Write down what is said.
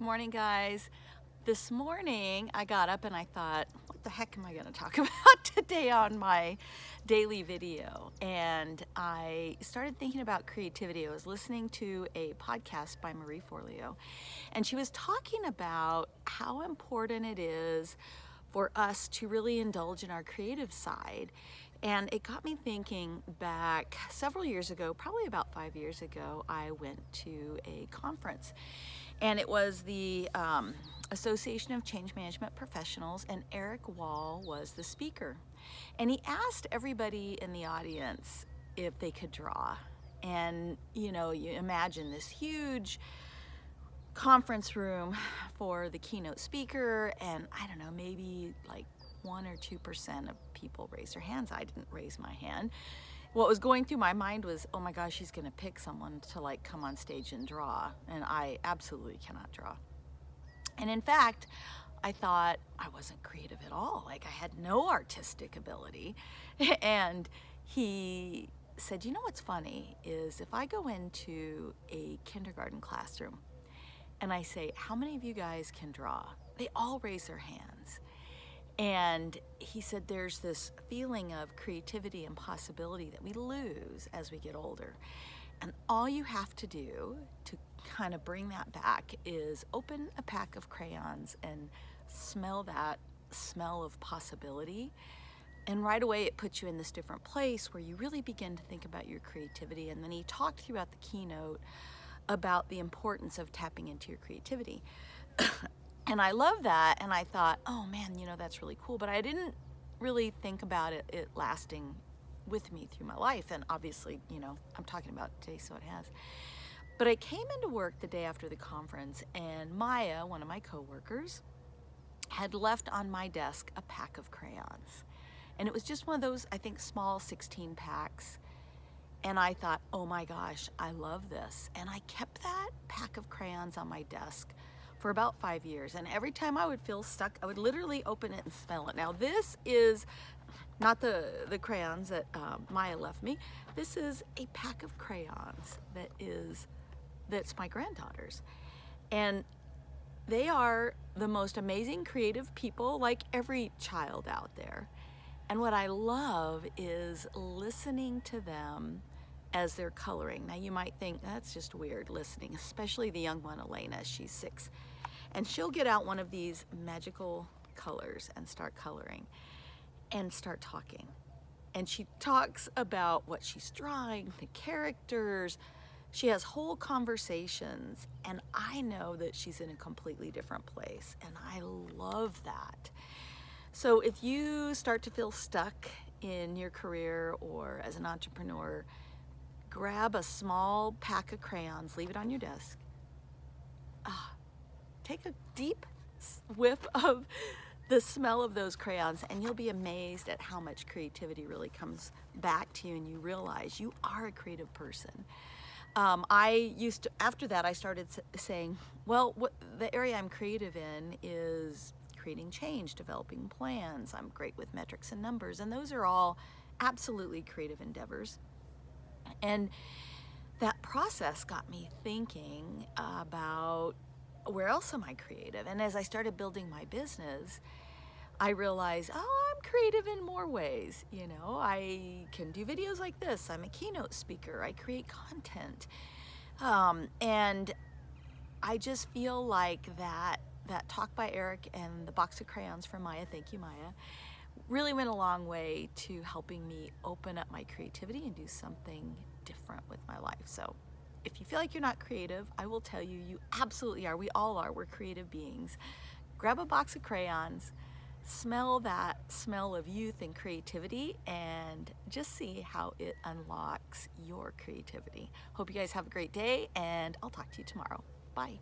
Good morning, guys. This morning I got up and I thought, what the heck am I going to talk about today on my daily video? And I started thinking about creativity. I was listening to a podcast by Marie Forleo, and she was talking about how important it is for us to really indulge in our creative side. And it got me thinking back several years ago, probably about five years ago, I went to a conference and it was the um, Association of Change Management Professionals and Erik Wahl was the speaker. And he asked everybody in the audience if they could draw. And you know, you imagine this huge conference room for the keynote speaker and I don't know, maybe like one or 2% of people raise their hands. I didn't raise my hand what was going through my mind was, oh my gosh, she's gonna pick someone to like come on stage and draw. And I absolutely cannot draw. And in fact, I thought I wasn't creative at all. Like I had no artistic ability. and he said, you know what's funny is if I go into a kindergarten classroom and I say, how many of you guys can draw? They all raise their hands. And he said there's this feeling of creativity and possibility that we lose as we get older. And all you have to do to kind of bring that back is open a pack of crayons and smell that smell of possibility. And right away it puts you in this different place where you really begin to think about your creativity. And then he talked throughout the keynote about the importance of tapping into your creativity. And I love that. And I thought, oh man, you know, that's really cool. But I didn't really think about it, it lasting with me through my life. And obviously, you know, I'm talking about today, so it has. But I came into work the day after the conference and Maya, one of my coworkers, had left on my desk a pack of crayons. And it was just one of those, I think, small 16 packs. And I thought, oh my gosh, I love this. And I kept that pack of crayons on my desk for about five years. And every time I would feel stuck, I would literally open it and smell it. Now this is not the, the crayons that uh, Maya left me. This is a pack of crayons that is, that's my granddaughter's. And they are the most amazing creative people like every child out there. And what I love is listening to them as they're coloring. Now you might think that's just weird listening, especially the young one, Elena, she's six. And she'll get out one of these magical colors and start coloring and start talking. And she talks about what she's drawing, the characters. She has whole conversations and I know that she's in a completely different place and I love that. So if you start to feel stuck in your career or as an entrepreneur, grab a small pack of crayons, leave it on your desk. Ah, take a deep whiff of the smell of those crayons and you'll be amazed at how much creativity really comes back to you and you realize you are a creative person. Um, I used to, after that I started saying, well, what, the area I'm creative in is creating change, developing plans. I'm great with metrics and numbers and those are all absolutely creative endeavors. And that process got me thinking about where else am I creative? And as I started building my business, I realized, oh, I'm creative in more ways. You know, I can do videos like this. I'm a keynote speaker. I create content. Um, and I just feel like that that talk by Erik and the box of crayons from Maya, thank you Maya, really went a long way to helping me open up my creativity and do something different with my life. So if you feel like you're not creative, I will tell you, you absolutely are. We all are. We're creative beings. Grab a box of crayons, smell that smell of youth and creativity, and just see how it unlocks your creativity. Hope you guys have a great day, and I'll talk to you tomorrow. Bye.